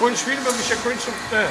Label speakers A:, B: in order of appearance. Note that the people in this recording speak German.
A: Kończ film, bo mi Kunst. kończą te